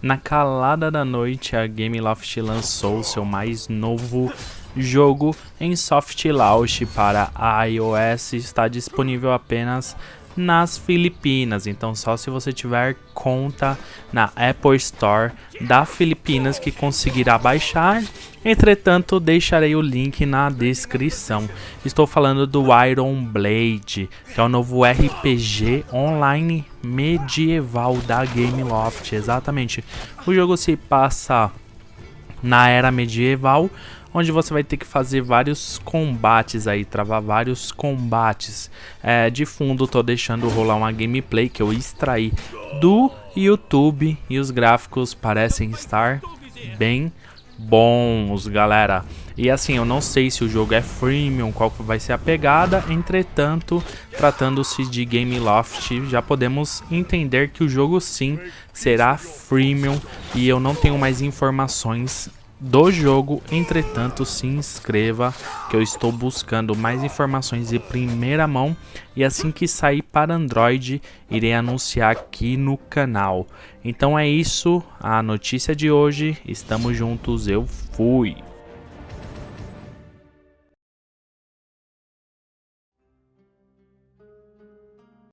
Na calada da noite, a Gameloft lançou seu mais novo jogo em soft launch para iOS. Está disponível apenas nas Filipinas. Então só se você tiver conta na Apple Store da Filipinas que conseguirá baixar. Entretanto, deixarei o link na descrição. Estou falando do Iron Blade, que é o novo RPG online medieval da Gameloft. Exatamente. O jogo se passa na era medieval, onde você vai ter que fazer vários combates aí, travar vários combates. É, de fundo tô deixando rolar uma gameplay que eu extraí do YouTube e os gráficos parecem estar bem bons, galera. E assim, eu não sei se o jogo é freemium, qual vai ser a pegada, entretanto, tratando-se de Gameloft, já podemos entender que o jogo sim será freemium e eu não tenho mais informações do jogo, entretanto se inscreva que eu estou buscando mais informações de primeira mão e assim que sair para Android irei anunciar aqui no canal. Então é isso, a notícia de hoje, estamos juntos, eu fui!